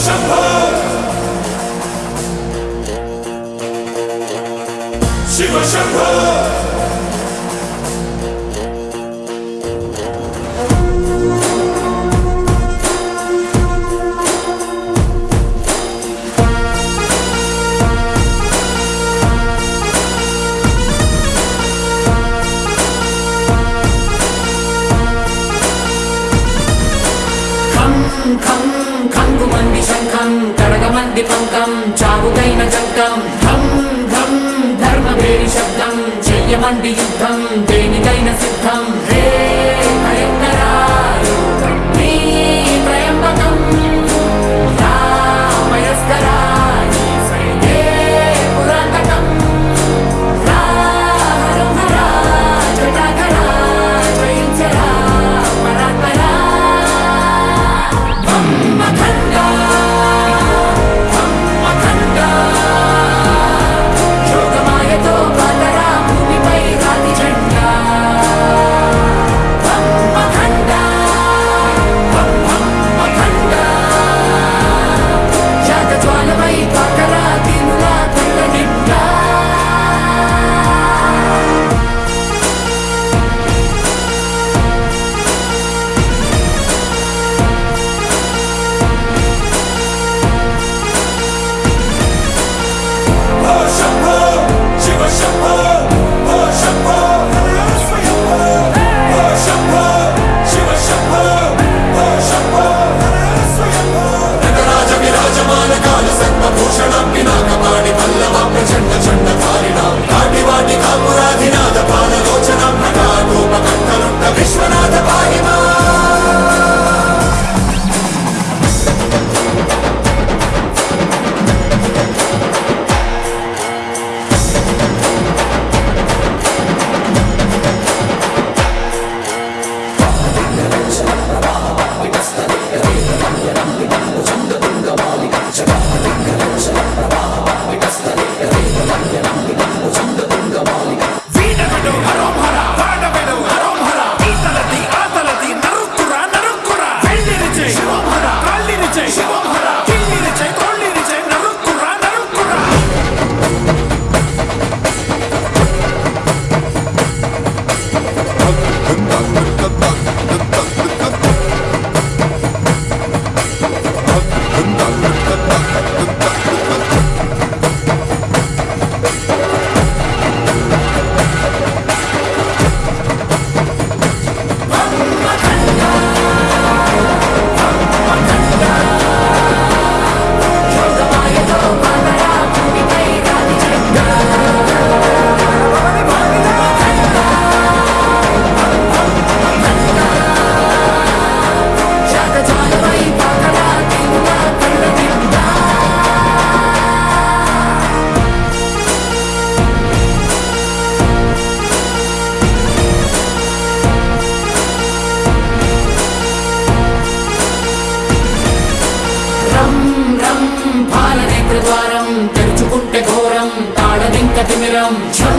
Shiva Shambho Shiva Shambho పంకం చావుకైన చంకం ధం ధం ధర్మవేరి శబ్దం. చెయ్యమండి యుద్ధం దేనికైన సిద్ధం. రే Takimiram çal